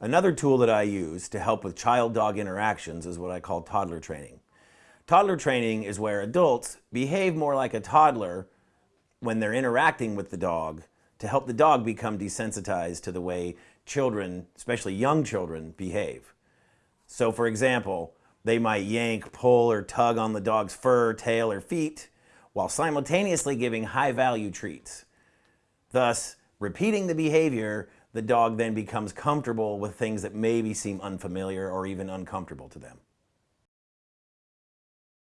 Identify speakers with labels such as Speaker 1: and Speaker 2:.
Speaker 1: Another tool that I use to help with child-dog interactions is what I call toddler training. Toddler training is where adults behave more like a toddler when they're interacting with the dog to help the dog become desensitized to the way children, especially young children, behave. So for example, they might yank, pull, or tug on the dog's fur, tail, or feet while simultaneously giving high-value treats. Thus, repeating the behavior the dog then becomes comfortable with things that maybe seem unfamiliar or even uncomfortable to them.